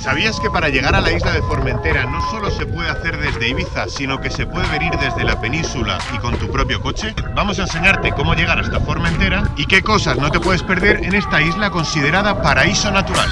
¿Sabías que para llegar a la isla de Formentera no solo se puede hacer desde Ibiza, sino que se puede venir desde la península y con tu propio coche? Vamos a enseñarte cómo llegar hasta Formentera y qué cosas no te puedes perder en esta isla considerada paraíso natural.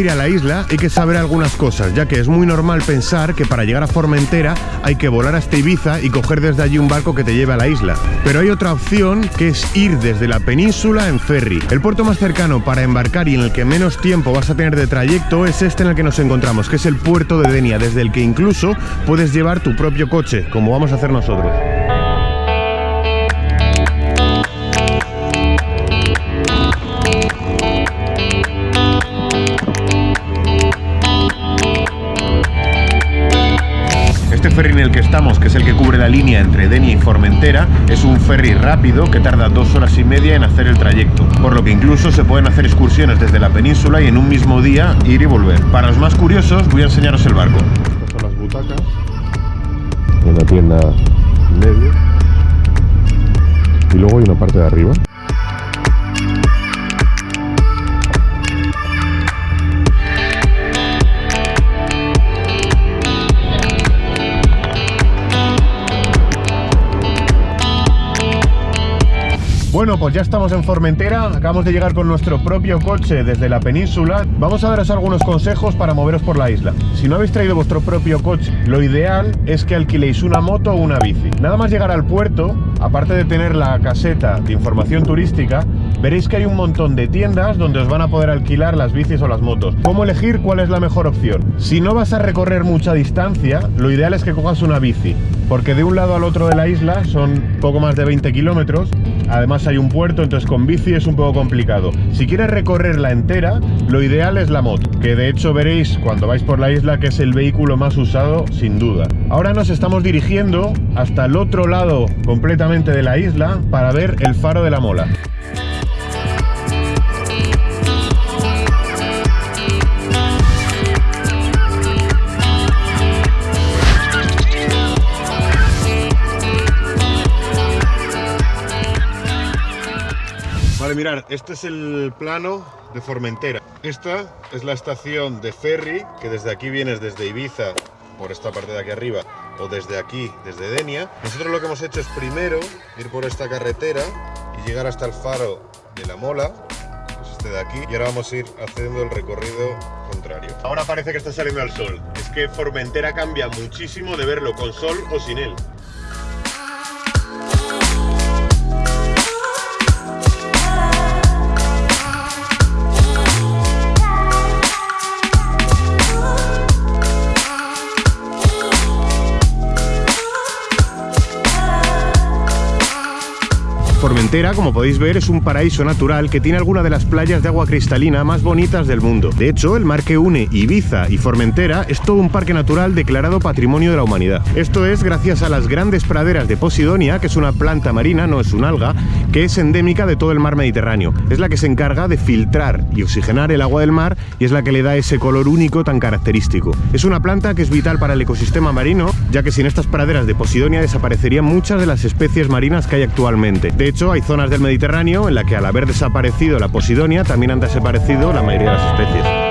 Ir a la isla hay que saber algunas cosas, ya que es muy normal pensar que para llegar a Formentera hay que volar hasta Ibiza y coger desde allí un barco que te lleve a la isla. Pero hay otra opción que es ir desde la península en ferry. El puerto más cercano para embarcar y en el que menos tiempo vas a tener de trayecto es este en el que nos encontramos, que es el puerto de Denia, desde el que incluso puedes llevar tu propio coche, como vamos a hacer nosotros. Ferry en el que estamos, que es el que cubre la línea entre Denia y Formentera, es un ferry rápido que tarda dos horas y media en hacer el trayecto, por lo que incluso se pueden hacer excursiones desde la península y en un mismo día ir y volver. Para los más curiosos voy a enseñaros el barco. Estas son las butacas, en la tienda medio, y luego hay una parte de arriba. Bueno, pues ya estamos en Formentera, acabamos de llegar con nuestro propio coche desde la península. Vamos a daros algunos consejos para moveros por la isla. Si no habéis traído vuestro propio coche, lo ideal es que alquiléis una moto o una bici. Nada más llegar al puerto, aparte de tener la caseta de información turística, veréis que hay un montón de tiendas donde os van a poder alquilar las bicis o las motos. ¿Cómo elegir cuál es la mejor opción? Si no vas a recorrer mucha distancia, lo ideal es que cojas una bici, porque de un lado al otro de la isla son poco más de 20 kilómetros, además hay un puerto, entonces con bici es un poco complicado. Si quieres recorrerla entera, lo ideal es la moto, que de hecho veréis cuando vais por la isla que es el vehículo más usado, sin duda. Ahora nos estamos dirigiendo hasta el otro lado completamente de la isla para ver el faro de la Mola. Vale, mirad, este es el plano de Formentera. Esta es la estación de ferry, que desde aquí vienes desde Ibiza, por esta parte de aquí arriba, o desde aquí, desde Denia. Nosotros lo que hemos hecho es primero ir por esta carretera y llegar hasta el faro de la Mola, que es este de aquí, y ahora vamos a ir haciendo el recorrido contrario. Ahora parece que está saliendo el sol. Es que Formentera cambia muchísimo de verlo con sol o sin él. Formentera, como podéis ver, es un paraíso natural que tiene algunas de las playas de agua cristalina más bonitas del mundo. De hecho, el mar que une Ibiza y Formentera es todo un parque natural declarado Patrimonio de la Humanidad. Esto es gracias a las grandes praderas de Posidonia, que es una planta marina, no es un alga, que es endémica de todo el mar Mediterráneo. Es la que se encarga de filtrar y oxigenar el agua del mar y es la que le da ese color único tan característico. Es una planta que es vital para el ecosistema marino, ya que sin estas praderas de Posidonia desaparecerían muchas de las especies marinas que hay actualmente. Hecho, hay zonas del Mediterráneo en la que al haber desaparecido la Posidonia también han desaparecido la mayoría de las especies.